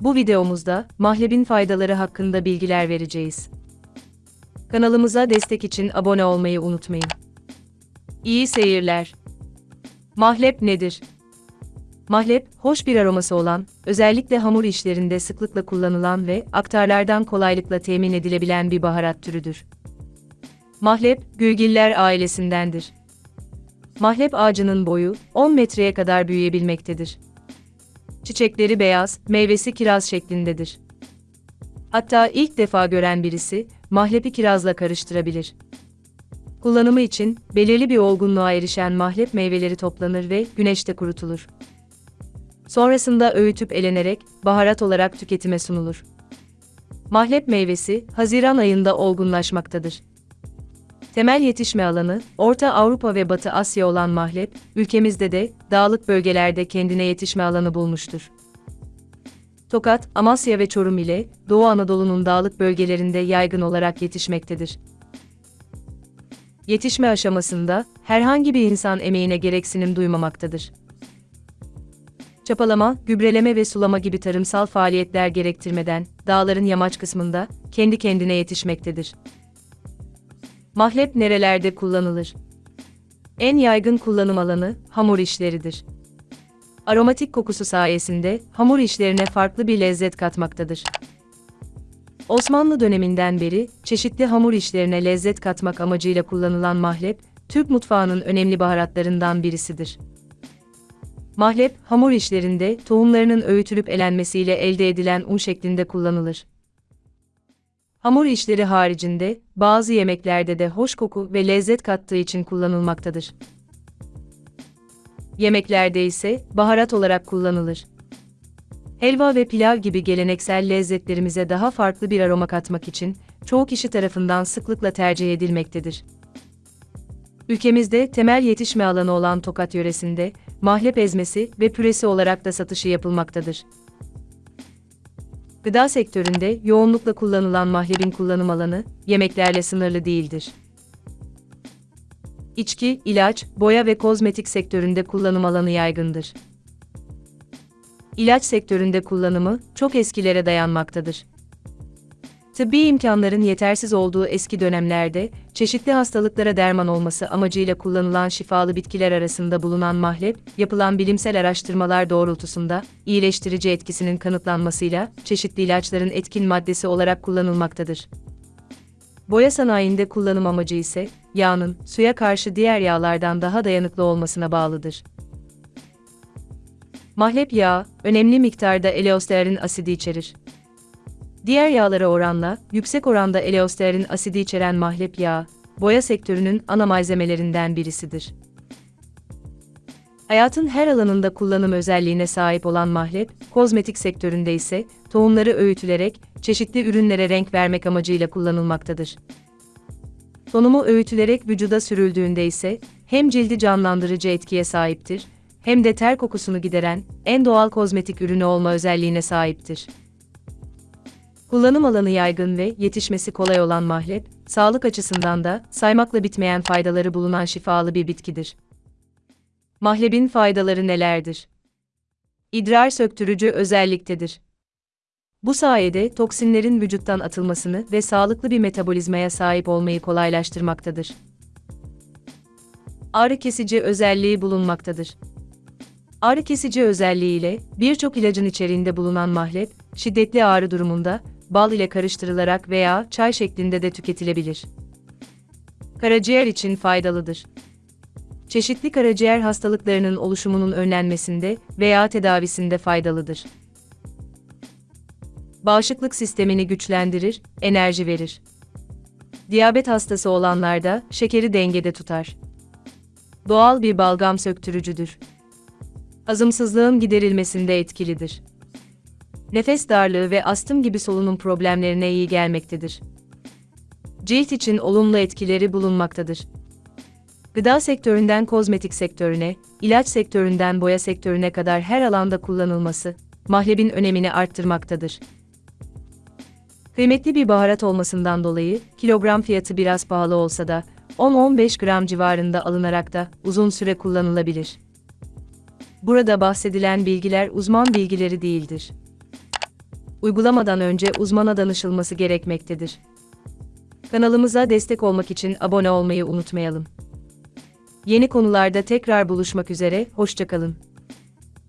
Bu videomuzda mahlebin faydaları hakkında bilgiler vereceğiz. Kanalımıza destek için abone olmayı unutmayın. İyi seyirler. Mahlep nedir? Mahlep, hoş bir aroması olan, özellikle hamur işlerinde sıklıkla kullanılan ve aktarlardan kolaylıkla temin edilebilen bir baharat türüdür. Mahlep, gülgiller ailesindendir. Mahlep ağacının boyu 10 metreye kadar büyüyebilmektedir. Çiçekleri beyaz, meyvesi kiraz şeklindedir. Hatta ilk defa gören birisi, mahlepi kirazla karıştırabilir. Kullanımı için, belirli bir olgunluğa erişen mahlep meyveleri toplanır ve güneşte kurutulur. Sonrasında öğütüp elenerek, baharat olarak tüketime sunulur. Mahlep meyvesi, Haziran ayında olgunlaşmaktadır. Temel yetişme alanı, Orta Avrupa ve Batı Asya olan mahlep, ülkemizde de, dağlık bölgelerde kendine yetişme alanı bulmuştur. Tokat, Amasya ve Çorum ile, Doğu Anadolu'nun dağlık bölgelerinde yaygın olarak yetişmektedir. Yetişme aşamasında, herhangi bir insan emeğine gereksinim duymamaktadır. Çapalama, gübreleme ve sulama gibi tarımsal faaliyetler gerektirmeden, dağların yamaç kısmında, kendi kendine yetişmektedir. Mahlep nerelerde kullanılır? En yaygın kullanım alanı hamur işleridir. Aromatik kokusu sayesinde hamur işlerine farklı bir lezzet katmaktadır. Osmanlı döneminden beri çeşitli hamur işlerine lezzet katmak amacıyla kullanılan mahlep, Türk mutfağının önemli baharatlarından birisidir. Mahlep, hamur işlerinde tohumlarının öğütülüp elenmesiyle elde edilen un şeklinde kullanılır. Hamur işleri haricinde, bazı yemeklerde de hoş koku ve lezzet kattığı için kullanılmaktadır. Yemeklerde ise baharat olarak kullanılır. Helva ve pilav gibi geleneksel lezzetlerimize daha farklı bir aroma katmak için çoğu kişi tarafından sıklıkla tercih edilmektedir. Ülkemizde temel yetişme alanı olan Tokat yöresinde mahlep ezmesi ve püresi olarak da satışı yapılmaktadır. Gıda sektöründe yoğunlukla kullanılan mahlebin kullanım alanı yemeklerle sınırlı değildir. İçki, ilaç, boya ve kozmetik sektöründe kullanım alanı yaygındır. İlaç sektöründe kullanımı çok eskilere dayanmaktadır. Tıbbi imkanların yetersiz olduğu eski dönemlerde, çeşitli hastalıklara derman olması amacıyla kullanılan şifalı bitkiler arasında bulunan mahlep, yapılan bilimsel araştırmalar doğrultusunda, iyileştirici etkisinin kanıtlanmasıyla, çeşitli ilaçların etkin maddesi olarak kullanılmaktadır. Boya sanayinde kullanım amacı ise, yağın, suya karşı diğer yağlardan daha dayanıklı olmasına bağlıdır. Mahlep yağı, önemli miktarda eleostearin asidi içerir. Diğer yağlara oranla, yüksek oranda eleostearin asidi içeren mahlep yağı, boya sektörünün ana malzemelerinden birisidir. Hayatın her alanında kullanım özelliğine sahip olan mahlep, kozmetik sektöründe ise tohumları öğütülerek çeşitli ürünlere renk vermek amacıyla kullanılmaktadır. Tonumu öğütülerek vücuda sürüldüğünde ise hem cildi canlandırıcı etkiye sahiptir, hem de ter kokusunu gideren en doğal kozmetik ürünü olma özelliğine sahiptir. Kullanım alanı yaygın ve yetişmesi kolay olan mahlep, sağlık açısından da saymakla bitmeyen faydaları bulunan şifalı bir bitkidir. Mahlebin faydaları nelerdir? İdrar söktürücü özelliktedir. Bu sayede toksinlerin vücuttan atılmasını ve sağlıklı bir metabolizmaya sahip olmayı kolaylaştırmaktadır. Ağrı kesici özelliği bulunmaktadır. Ağrı kesici özelliğiyle birçok ilacın içeriğinde bulunan mahlep, şiddetli ağrı durumunda bal ile karıştırılarak veya çay şeklinde de tüketilebilir. Karaciğer için faydalıdır. Çeşitli karaciğer hastalıklarının oluşumunun önlenmesinde veya tedavisinde faydalıdır. Bağışıklık sistemini güçlendirir, enerji verir. Diyabet hastası olanlarda şekeri dengede tutar. Doğal bir balgam söktürücüdür. Hazımsızlığın giderilmesinde etkilidir nefes darlığı ve astım gibi solunum problemlerine iyi gelmektedir. Cilt için olumlu etkileri bulunmaktadır. Gıda sektöründen kozmetik sektörüne, ilaç sektöründen boya sektörüne kadar her alanda kullanılması, mahlebin önemini arttırmaktadır. Kıymetli bir baharat olmasından dolayı, kilogram fiyatı biraz pahalı olsa da, 10-15 gram civarında alınarak da uzun süre kullanılabilir. Burada bahsedilen bilgiler uzman bilgileri değildir. Uygulamadan önce uzmana danışılması gerekmektedir. Kanalımıza destek olmak için abone olmayı unutmayalım. Yeni konularda tekrar buluşmak üzere, hoşçakalın.